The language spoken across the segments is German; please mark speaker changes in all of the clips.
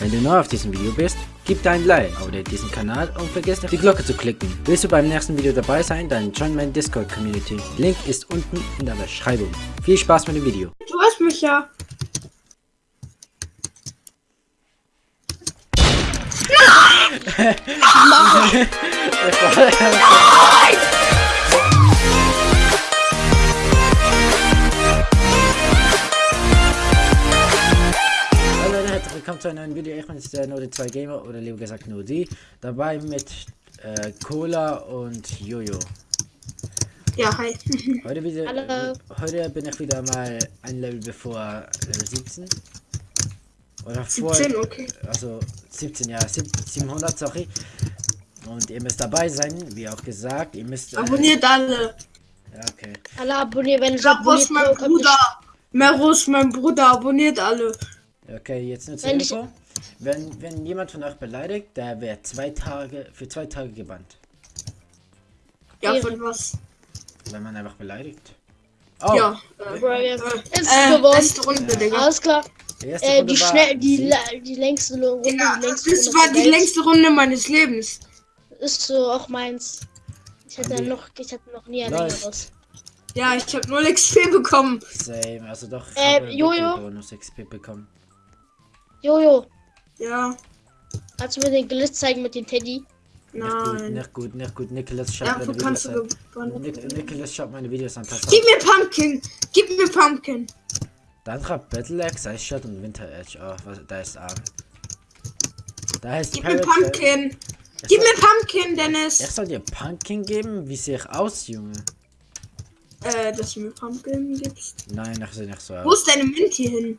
Speaker 1: Wenn du neu auf diesem Video bist, gib dein Like, abonniere diesen Kanal und vergiss nicht die Glocke zu klicken. Willst du beim nächsten Video dabei sein, dann join meine Discord Community. Link ist unten in der Beschreibung. Viel Spaß mit dem Video.
Speaker 2: Du hast mich ja.
Speaker 1: Hallo neuen Video. Ich bin jetzt der Node 2 Gamer oder lieber gesagt nur die. Dabei mit äh, Cola und Jojo.
Speaker 2: Ja, hi.
Speaker 1: Heute, wieder,
Speaker 3: Hallo.
Speaker 1: heute bin ich wieder mal ein Level bevor Level 17. Oder vor.
Speaker 2: 17, okay.
Speaker 1: Also 17, ja, sieb- 700, sorry. Und ihr müsst dabei sein, wie auch gesagt. Ihr müsst. Äh,
Speaker 2: Abonniert alle.
Speaker 1: Ja, okay.
Speaker 3: Alle abonnieren, wenn ich
Speaker 2: mein
Speaker 3: abonniert kommt
Speaker 2: Bruder. Mero ist mein Bruder. Abonniert alle.
Speaker 1: Okay, jetzt nur zur Info. Wenn, wenn jemand von euch beleidigt, der wird zwei Tage, für zwei Tage gebannt.
Speaker 2: Ja,
Speaker 3: Ja.
Speaker 2: von was?
Speaker 1: Wenn man einfach beleidigt. Oh,
Speaker 2: Ja. Äh,
Speaker 3: Bro, ja.
Speaker 2: äh,
Speaker 3: Ist
Speaker 2: äh,
Speaker 3: gewonnen.
Speaker 2: letzte Runde, Digga.
Speaker 3: Alles klar.
Speaker 1: die erste
Speaker 3: Äh,
Speaker 1: Runde
Speaker 3: die
Speaker 1: war
Speaker 3: schnell, die, die längste Runde,
Speaker 2: Digga,
Speaker 3: die
Speaker 2: das
Speaker 3: längste Runde
Speaker 2: war die längste Runde meines Lebens.
Speaker 3: Ist so auch meins. Ich hatte
Speaker 1: Andi.
Speaker 3: noch, ich hatte noch nie ein
Speaker 1: Läuft.
Speaker 3: längeres.
Speaker 2: Ja, ich habe null XP bekommen.
Speaker 1: Same, also doch.
Speaker 3: Äh, Jojo?
Speaker 1: Bonus XP bekommen.
Speaker 3: Jojo,
Speaker 2: Ja,
Speaker 3: kannst du mir den Glitz zeigen mit dem Teddy?
Speaker 1: Nicht gut,
Speaker 2: nein.
Speaker 1: nicht gut, nicht gut. Nicholas schaut
Speaker 2: Ja,
Speaker 1: meine Videos
Speaker 2: kannst du
Speaker 1: an.
Speaker 2: gewonnen?
Speaker 1: Nic Nicholas schaut meine Videos an. Pass.
Speaker 2: Gib mir Pumpkin. Gib mir Pumpkin.
Speaker 1: Dann schreibt Battle Axe, Ice Shot und Winter Edge. Oh, was, da ist Arm. Da ist
Speaker 2: Gib mir
Speaker 1: Pirate Bay.
Speaker 2: Pumpkin.
Speaker 1: Ich
Speaker 2: Gib
Speaker 1: soll-
Speaker 2: mir Pumpkin,
Speaker 1: Ich
Speaker 2: Dennis.
Speaker 1: soll dir Pumpkin geben? Wie sehe ich aus, Junge?
Speaker 2: Äh, dass du mir Pumpkin gibst.
Speaker 1: Nein, ich sehe nicht so
Speaker 2: Wo ist deine Minty hin?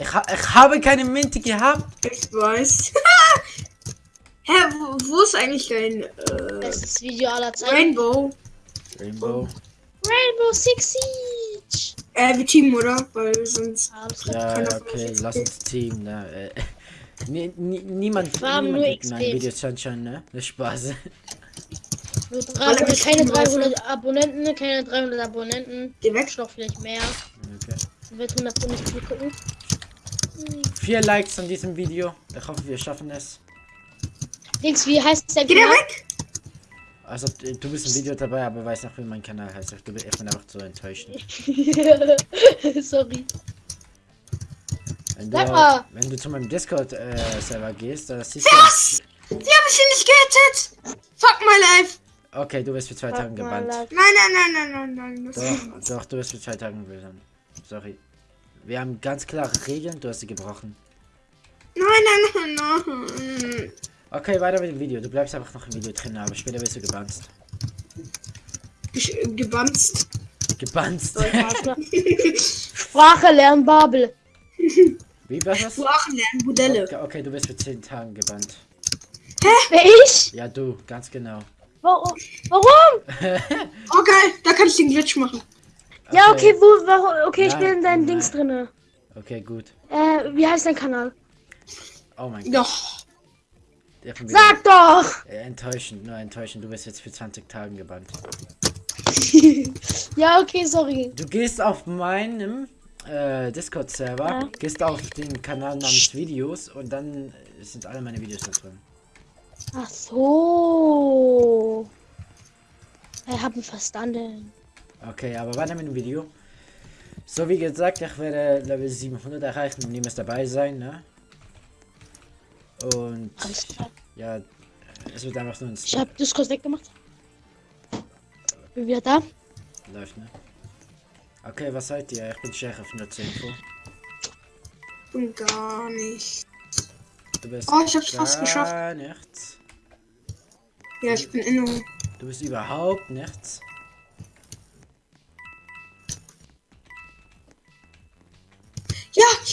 Speaker 1: Ich, ha ich habe keine Minty gehabt.
Speaker 2: Ich weiß. Hä, wo, wo ist eigentlich dein äh,
Speaker 3: Bestes Video aller Zeiten.
Speaker 2: Rainbow?
Speaker 1: Rainbow.
Speaker 3: Rainbow Six Siege.
Speaker 2: Äh, wir teamen, oder? Weil sonst.
Speaker 3: Alles klar.
Speaker 1: Ja, ja, okay, lass uns Team, ne? Äh, nie, nie, niemand,
Speaker 3: Wir haben
Speaker 1: niemand
Speaker 3: nur XP.
Speaker 1: meinen Videos schon schon, ne? Das Spaß.
Speaker 3: Nur
Speaker 2: Weil
Speaker 3: 300,
Speaker 2: mich
Speaker 3: keine
Speaker 2: teamen wollte.
Speaker 3: 300 Abonnenten, keine 300 Abonnenten.
Speaker 2: Geh weg.
Speaker 3: Noch vielleicht mehr.
Speaker 1: Okay.
Speaker 3: Dann wird 100 nicht zugucken.
Speaker 1: Vier Likes an diesem Video. Ich hoffe, wir schaffen es.
Speaker 3: Links, wie heißt der
Speaker 2: Geh weg!
Speaker 1: Also, äh, du bist im Video dabei, aber weiß noch, wie mein Kanal heißt. Ich bin ich bin einfach so enttäuschend.
Speaker 3: Sorry.
Speaker 1: Wenn du, wenn du zu meinem Discord-Server gehst, da siehst
Speaker 2: Was? Die haben mich hier nicht gehittet! Fuck my life!
Speaker 1: du. Okay, du wirst für zwei Tagen gebannt.
Speaker 2: Nein, nein, nein, nein, nein, nein. Das
Speaker 1: Doch, doch, du wirst für zwei Tagen gebannt. Sorry. Wir haben ganz klare Regeln, du hast sie gebrochen.
Speaker 2: Nein, nein, nein, nein.
Speaker 1: Okay, weiter mit dem Video. Du bleibst einfach noch im Video drin, aber später wirst du gebannt.
Speaker 2: Ich, äh, gebanzt.
Speaker 1: Gebannt.
Speaker 3: Sprache lernen, Babel.
Speaker 1: Wie was das?
Speaker 2: Sprachen lernen, Modelle.
Speaker 1: Okay, okay, du wirst für 10 Tagen gebannt.
Speaker 3: Wer ich?
Speaker 1: Ja, du, ganz genau.
Speaker 3: Warum? Warum?
Speaker 2: Oh geil, da kann ich den Glitch machen.
Speaker 3: Ja, okay, wo, warum? Okay, ich bin in deinen
Speaker 1: nein.
Speaker 3: Dings drinne.
Speaker 1: Okay, gut.
Speaker 3: Äh, wie heißt dein Kanal?
Speaker 1: Oh mein Gott.
Speaker 2: Doch.
Speaker 1: Der von wieder-
Speaker 3: Sag doch!
Speaker 1: Enttäuschend, nur enttäuschend. Du wirst jetzt für 20 Tagen gebannt.
Speaker 3: ja, okay, sorry.
Speaker 1: Du gehst auf meinem äh, Discord-Server,
Speaker 3: Ja.
Speaker 1: gehst auf den Kanal namens Videos und dann sind alle meine Videos da drin.
Speaker 3: Ach so. Ich hab ihn verstanden.
Speaker 1: Okay, aber weiter mit dem Video. So wie gesagt, ich werde Level 700 erreichen und niemals dabei sein, ne? Und ja, es wird einfach nur ein
Speaker 3: Ich hab Discord weggemacht. Bin wieder da.
Speaker 1: läuft, ne? Okay, was seid ihr? Ich bin Sheriff, nur zur Info.
Speaker 2: Und gar nicht.
Speaker 1: Du bist
Speaker 2: Oh, ich hab's fast
Speaker 1: gar
Speaker 2: geschafft.
Speaker 1: nichts.
Speaker 2: Ja, ich bin inne.
Speaker 1: Du bist überhaupt nichts.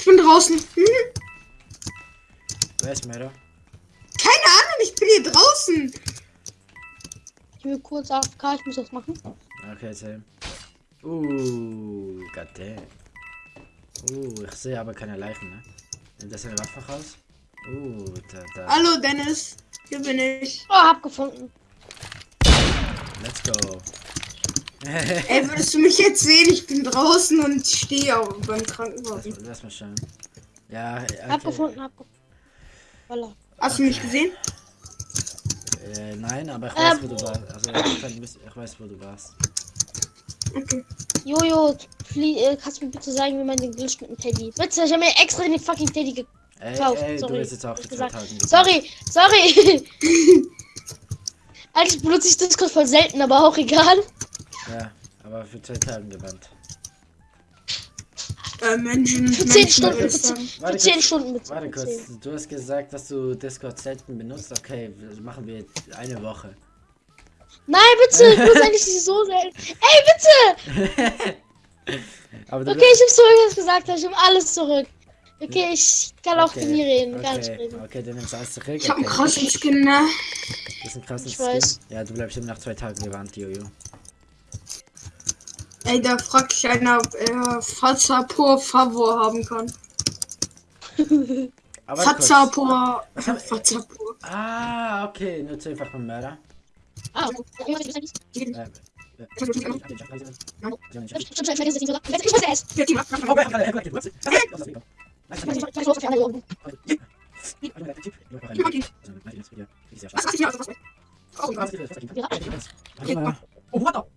Speaker 2: Bin draußen. Hm?
Speaker 1: Wer ist Mörder?
Speaker 2: Keine Ahnung, ich bin hier draußen.
Speaker 3: Ich will kurz AFK, ich muss das machen.
Speaker 1: Okay, Sam. Uh, goddamn. Uh, ich sehe aber keine Leichen, ne? Nimmt das eine Waffe raus? Uh, da, da.
Speaker 2: Hallo Dennis. Hier bin ich.
Speaker 3: Oh, hab gefunden.
Speaker 1: Let's go.
Speaker 2: Ey, würdest du mich jetzt sehen? Ich bin draußen und stehe auch beim Krankenwagen.
Speaker 1: Lass mal schauen. Ja, okay.
Speaker 3: Hab gefunden, hab gefunden. Voila.
Speaker 2: Hast du mich gesehen?
Speaker 1: Äh, nein, aber ich weiß,
Speaker 3: Ähm.
Speaker 1: wo du warst. Also, ich, weiß, wo du warst.
Speaker 2: Okay.
Speaker 3: Jojo, äh, kannst du mir bitte sagen, wie man den Glitch mit dem Teddy? Bitte, ich habe mir extra den fucking Teddy ge
Speaker 1: Ey, ey, du
Speaker 3: sorry. Sorry, sorry. Eigentlich benutze ich Discord voll selten, aber auch egal.
Speaker 1: Ja, aber für zwei Tagen gewandt.
Speaker 2: Äh, Menschen.
Speaker 3: Für 10
Speaker 2: Menschen,
Speaker 3: Stunden, für
Speaker 2: ich sagen.
Speaker 3: 10,
Speaker 1: Warte
Speaker 3: für 10
Speaker 1: kurz,
Speaker 3: Stunden bitte.
Speaker 1: Warte kurz,
Speaker 3: 10.
Speaker 1: du hast gesagt, dass du Discord selten benutzt. Okay, das machen wir jetzt eine Woche.
Speaker 3: Nein, bitte, ich benutze eigentlich nicht so selten. Ey, bitte!
Speaker 1: Aber du
Speaker 3: Okay, ich habe zurück, was gesagt hast. Ich habe alles zurück. Okay, ich kann auch
Speaker 1: okay,
Speaker 3: mit mir reden, gar nicht
Speaker 1: okay,
Speaker 3: reden.
Speaker 1: okay, du nimmst alles zurück.
Speaker 2: Ich hab einen
Speaker 1: okay.
Speaker 2: krassen Skin, ne?
Speaker 1: Das ist ein krasser
Speaker 3: Ich
Speaker 1: Skin.
Speaker 3: weiß.
Speaker 1: Ja, du bleibst immer nach zwei Tagen gewandt, Jojo.
Speaker 2: Ey, da fragt sich einer, ob er Fazapur por favor haben kann.
Speaker 1: Aber Fazapur.
Speaker 2: por.
Speaker 1: Ah, okay, nur zu einfach vom Mörder.
Speaker 3: Ah, okay.
Speaker 1: Äh, Oh, what the?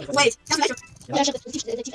Speaker 2: Wait, doesn't matter.
Speaker 3: Ja, ich hab das Tief, äh, Tief,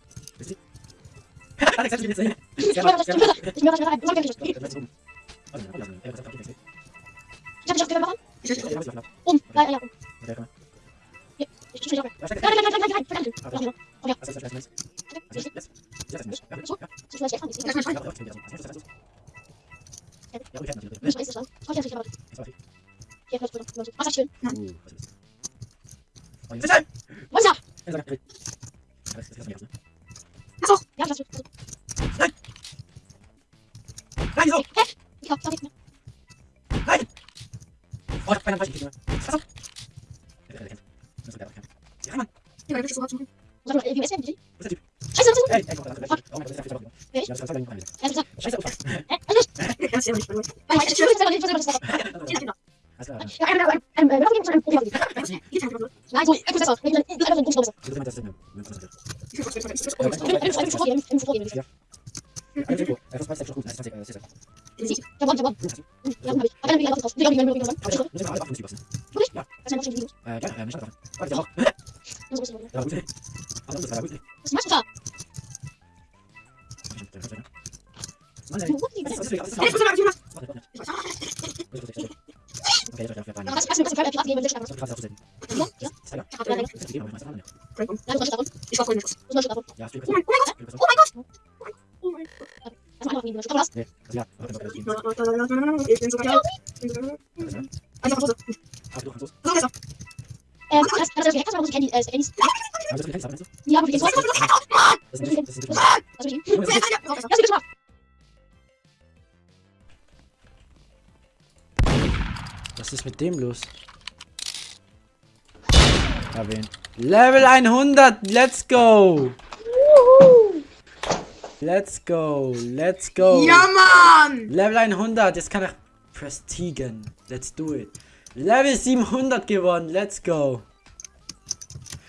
Speaker 1: ich
Speaker 2: Oh,
Speaker 3: ich
Speaker 1: hab beinahe falsch gekriegt, Junge. Pass auf! Ja, der kennt. Das ist der, der kennt. Ja, Mann!
Speaker 2: Ja, weil du so hart zu machen.
Speaker 3: Was soll ich? Wie ist denn die?
Speaker 1: Wo ist der Typ?
Speaker 3: Scheiße, was ist
Speaker 1: Ey, ey, komm, da, da, da. Oh mein Gott, das ist ja viel zu laut.
Speaker 3: Wer ich?
Speaker 1: Ja, das ist voll lang.
Speaker 3: das? Ja, das ist.
Speaker 1: Scheiße, Opfer.
Speaker 3: Hä? Alles?
Speaker 2: Ja, ist ja nicht, by the way.
Speaker 3: Nein, ich will das nicht, ich will das nicht.
Speaker 2: Kinder, Kinder.
Speaker 1: Alles klar.
Speaker 3: Ja, ein, ein, ein, ein, was ist ein Profi?
Speaker 2: Geht halt, Leute.
Speaker 3: Nein, so, ich muss das aus. Ich will einfach so ein Dummschlauch.
Speaker 1: Ich würde mal das nehmen. Wir müssen das jetzt.
Speaker 2: Ich will was, ich will was, ich will
Speaker 1: Ja,
Speaker 2: was.
Speaker 3: Ich will einfach so vorgehen, einfach so vorgehen.
Speaker 1: Ja. Eine Tempo. Äh, fast 20 gut. 20, äh, sicher.
Speaker 3: Ich hab gewonnen, ich hab gewonnen. Ja, hab ich. Aber dann bin ich einfach raus. Ich hab gewonnen, ich hab gewonnen.
Speaker 1: Aber ich muss alle 58 lassen.
Speaker 3: Das ist ein Video.
Speaker 1: Äh, ja, äh, mich hat davon. Oh, der auch.
Speaker 3: Das ist ein bisschen.
Speaker 1: Ja, gut. Aber das war gut.
Speaker 3: Was machst du da?
Speaker 1: Mann, ey.
Speaker 3: Du, die-
Speaker 1: Das ist- das ist- das ist-
Speaker 2: Ja, ich muss aber, ich muss-
Speaker 1: Warte, warte.
Speaker 2: ich weiß-
Speaker 1: Okay, das war ja
Speaker 3: Aber was, was, was, was, Pirat geben, wenn ich
Speaker 1: Das ist krass auszusehen.
Speaker 3: Ja, ja.
Speaker 1: Das ist ja.
Speaker 2: Ich hab gerade-
Speaker 1: Das ist gegeben, aber ich weiß auch nicht.
Speaker 2: Frank, komm.
Speaker 3: Ja, du machst davon.
Speaker 2: Ich war voll nicht.
Speaker 3: Du machst davon.
Speaker 1: Ja, Stück.
Speaker 2: Oh mein, oh mein Gott, oh mein Gott. Oh mein Gott.
Speaker 3: Das mach ich noch nie. Du hast.
Speaker 1: Nee, also ja. Okay, okay, okay.
Speaker 2: Ich bin so geil. Ich bin Ja,
Speaker 1: Was ist mit dem los? Erwähnt. Level 100, let's go! Let's go, let's go!
Speaker 2: Ja, Mann!
Speaker 1: Level 100, jetzt kann er prestigen. Let's do it. Level 700 gewonnen. Let's go.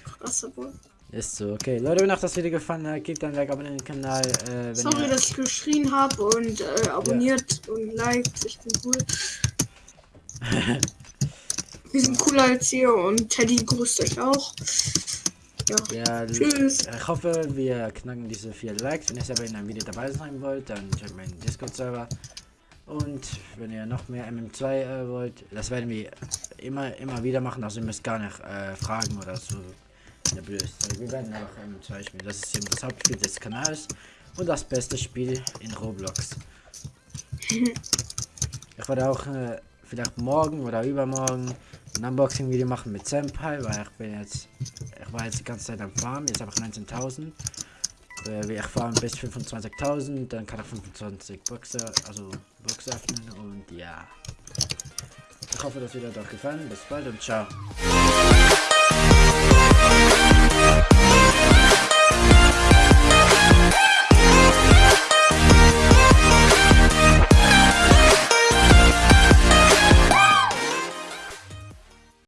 Speaker 2: Krass, aber.
Speaker 1: Ist so, okay. Leute, wenn euch das Video gefallen hat, gebt ein Like, abonniert den Kanal. Äh,
Speaker 2: Sorry,
Speaker 1: ihr,
Speaker 2: dass ich geschrien habe und äh, abonniert und liked. Ich bin cool. Wir sind cooler als ihr und Teddy grüßt euch auch. Ja.
Speaker 1: ja,
Speaker 2: Tschüss.
Speaker 1: ich hoffe, wir knacken diese vier Likes. Wenn ihr selber in einem Video dabei sein wollt, dann checkt meinen Discord-Server. Und wenn ihr noch mehr MM2 äh, wollt, das werden wir immer, immer wieder machen. Also ihr müsst gar nicht äh, fragen oder so. Wir werden einfach MM2 spielen. Das ist eben das Hauptspiel des Kanals und das beste Spiel in Roblox. Ich werde auch äh, vielleicht morgen oder übermorgen ein Unboxing-Video machen mit Senpai, weil ich bin jetzt, ich war jetzt die ganze Zeit am Farm, jetzt habe ich 19.000. Äh, wir erfahren bis 25.000, dann kann er 25 Boxer, also Box öffnen und ja. Ich hoffe, das Video hat euch gefallen. Bis bald und ciao.